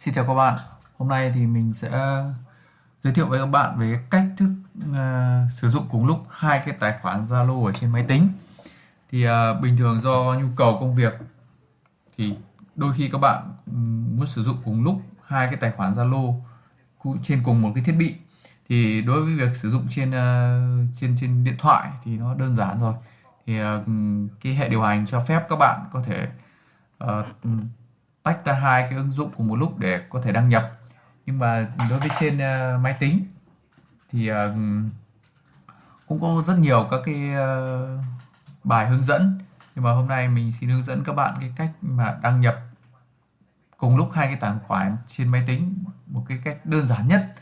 Xin chào các bạn. Hôm nay thì mình sẽ ờ, giới thiệu với các bạn về cách thức uh, sử dụng cùng lúc hai cái tài khoản Zalo ở trên máy tính. Thì uh, bình thường do nhu cầu công việc thì đôi khi các bạn um, muốn sử dụng cùng lúc hai cái tài khoản Zalo trên cùng một cái thiết bị. Thì đối với việc sử dụng trên uh, trên trên điện thoại thì nó đơn giản rồi. Thì uh, cái hệ điều hành cho phép các bạn có thể uh, tách ra hai cái ứng dụng cùng một lúc để có thể đăng nhập. Nhưng mà đối với trên uh, máy tính thì uh, cũng có rất nhiều các cái uh, bài hướng dẫn. Nhưng mà hôm nay mình xin hướng dẫn các bạn cái cách mà đăng nhập cùng lúc hai cái tài khoản trên máy tính một cái cách đơn giản nhất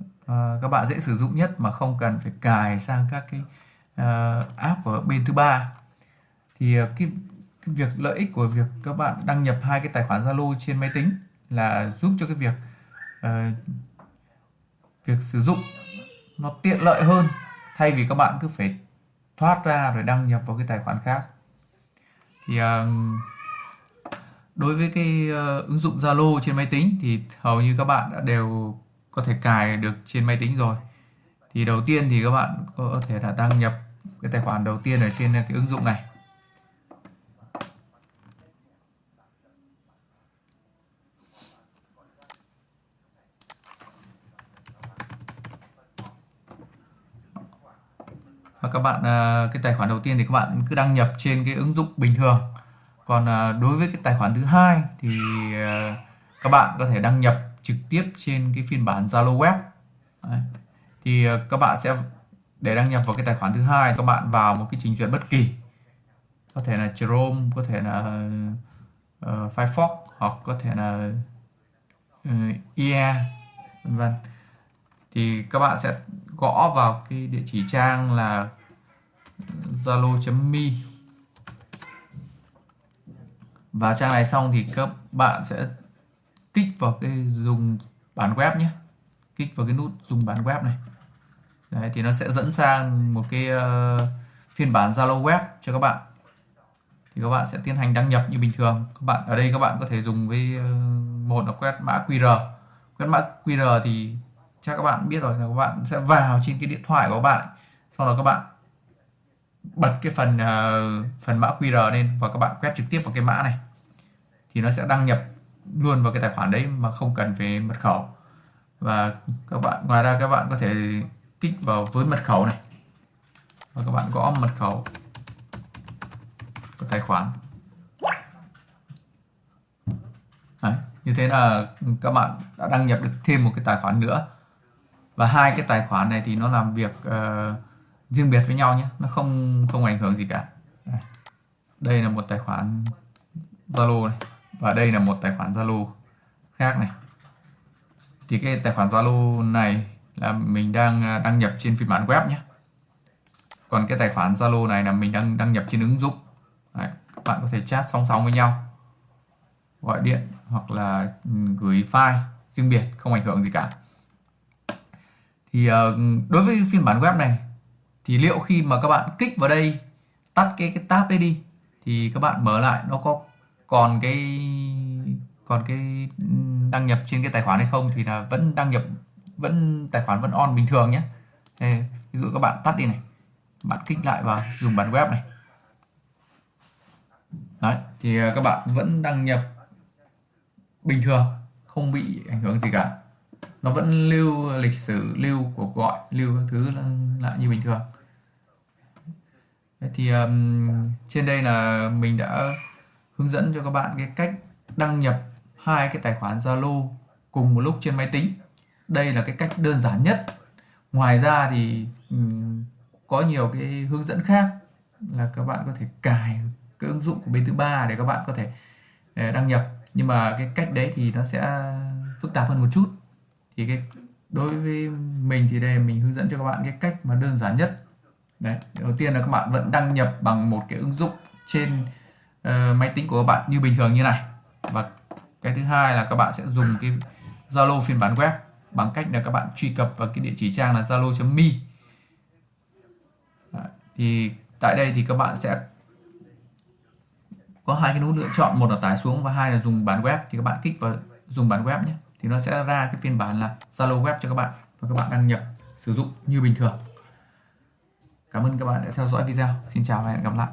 uh, các bạn dễ sử dụng nhất mà không cần phải cài sang các cái uh, app ở bên thứ ba. Thì uh, cái cái việc lợi ích của việc các bạn đăng nhập hai cái tài khoản Zalo trên máy tính là giúp cho cái việc uh, việc sử dụng nó tiện lợi hơn thay vì các bạn cứ phải thoát ra rồi đăng nhập vào cái tài khoản khác. Thì uh, đối với cái uh, ứng dụng Zalo trên máy tính thì hầu như các bạn đã đều có thể cài được trên máy tính rồi. Thì đầu tiên thì các bạn có thể là đăng nhập cái tài khoản đầu tiên ở trên cái ứng dụng này và các bạn à, cái tài khoản đầu tiên thì các bạn cứ đăng nhập trên cái ứng dụng bình thường. Còn à, đối với cái tài khoản thứ hai thì à, các bạn có thể đăng nhập trực tiếp trên cái phiên bản Zalo web. Đấy. thì các bạn sẽ để đăng nhập vào cái tài khoản thứ hai các bạn vào một cái trình duyệt bất kỳ. Có thể là Chrome có thể là uh, Firefox hoặc có thể là ừ, uh, IE vân vân. Thì các bạn sẽ gõ vào cái địa chỉ trang là zalo.me và trang này xong thì các bạn sẽ kích vào cái dùng bản web nhé. Kích vào cái nút dùng bản web này. Đấy, thì nó sẽ dẫn sang một cái uh, phiên bản Zalo web cho các bạn. Thì các bạn sẽ tiến hành đăng nhập như bình thường. Các bạn ở đây các bạn có thể dùng với uh, một là quét mã QR. Quét mã QR thì chắc các bạn biết rồi là các bạn sẽ vào trên cái điện thoại của các bạn sau đó các bạn bật cái phần uh, phần mã QR lên và các bạn quét trực tiếp vào cái mã này. Thì nó sẽ đăng nhập luôn vào cái tài khoản đấy mà không cần về mật khẩu. Và các bạn ngoài ra các bạn có thể kích vào với mật khẩu này. Và các bạn gõ mật khẩu của tài khoản. Đấy, như thế là các bạn đã đăng nhập được thêm một cái tài khoản nữa. Và hai cái tài khoản này thì nó làm việc uh, riêng biệt với nhau nhé nó không không ảnh hưởng gì cả. À, đây là một tài khoản Zalo này và đây là một tài khoản Zalo khác này. Thì cái tài khoản Zalo này là mình đang à, đăng nhập trên phiên bản web nhé. Còn cái tài khoản Zalo này là mình đang đăng nhập trên ứng dụng. Đấy, các bạn có thể chat song song với nhau. Gọi điện hoặc là ừ, gửi file riêng biệt không ảnh hưởng gì cả. Thì ờ, đối với phiên bản web này thì liệu khi mà các bạn kích vào đây tắt cái cái tab đấy đi thì các bạn mở lại nó có còn cái còn cái đăng nhập trên cái tài khoản hay không thì là vẫn đăng nhập vẫn tài khoản vẫn on bình thường nhé. Đây, ví dụ các bạn tắt đi này bạn kích lại vào dùng bản web này. Đấy thì à, các bạn vẫn đăng nhập bình thường không bị ảnh hưởng gì cả nó vẫn lưu lịch sử lưu cuộc gọi lưu các thứ lại như bình thường. Thì um, trên đây là mình đã hướng dẫn cho các bạn cái cách đăng nhập hai cái tài khoản Zalo cùng một lúc trên máy tính. Đây là cái cách đơn giản nhất. Ngoài ra thì um, có nhiều cái hướng dẫn khác là các bạn có thể cài cái ứng dụng của bên thứ ba để các bạn có thể ờ, đăng nhập. Nhưng mà cái cách đấy thì nó sẽ phức tạp hơn một chút thì cái đối với mình thì đây mình hướng dẫn cho các bạn cái cách mà đơn giản nhất. Đấy đầu tiên là các bạn vẫn đăng nhập bằng một cái ứng dụng trên uh, máy tính của các bạn như bình thường như này. Và cái thứ hai là các bạn sẽ dùng cái Zalo phiên bản web bằng cách là các bạn truy cập vào cái địa chỉ trang là zalo.me thì tại đây thì các bạn sẽ có hai cái nút lựa chọn một là tải xuống và hai là dùng bản web. Thì các bạn kích vào dùng bản web nhé thì nó sẽ ra cái phiên bản là Zalo web cho các bạn và các bạn đăng nhập, sử dụng như bình thường Cảm ơn các bạn đã theo dõi video. Xin chào và hẹn gặp lại.